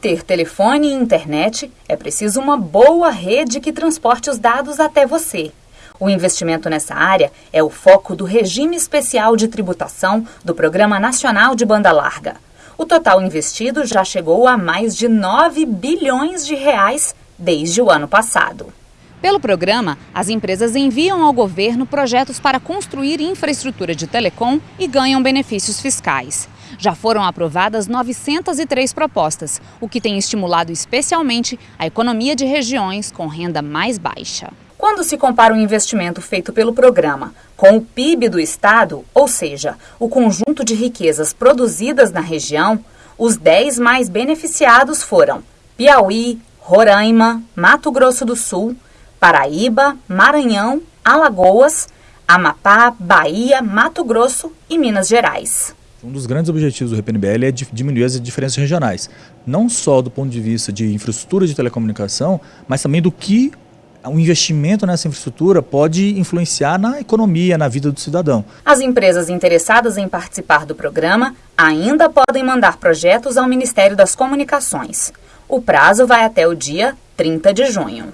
ter telefone e internet, é preciso uma boa rede que transporte os dados até você. O investimento nessa área é o foco do regime especial de tributação do Programa Nacional de Banda Larga. O total investido já chegou a mais de 9 bilhões de reais desde o ano passado. Pelo programa, as empresas enviam ao governo projetos para construir infraestrutura de telecom e ganham benefícios fiscais. Já foram aprovadas 903 propostas, o que tem estimulado especialmente a economia de regiões com renda mais baixa. Quando se compara o investimento feito pelo programa com o PIB do estado, ou seja, o conjunto de riquezas produzidas na região, os 10 mais beneficiados foram Piauí, Roraima, Mato Grosso do Sul, Paraíba, Maranhão, Alagoas, Amapá, Bahia, Mato Grosso e Minas Gerais. Um dos grandes objetivos do RPNBL é diminuir as diferenças regionais, não só do ponto de vista de infraestrutura de telecomunicação, mas também do que o investimento nessa infraestrutura pode influenciar na economia, na vida do cidadão. As empresas interessadas em participar do programa ainda podem mandar projetos ao Ministério das Comunicações. O prazo vai até o dia 30 de junho.